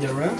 You alright?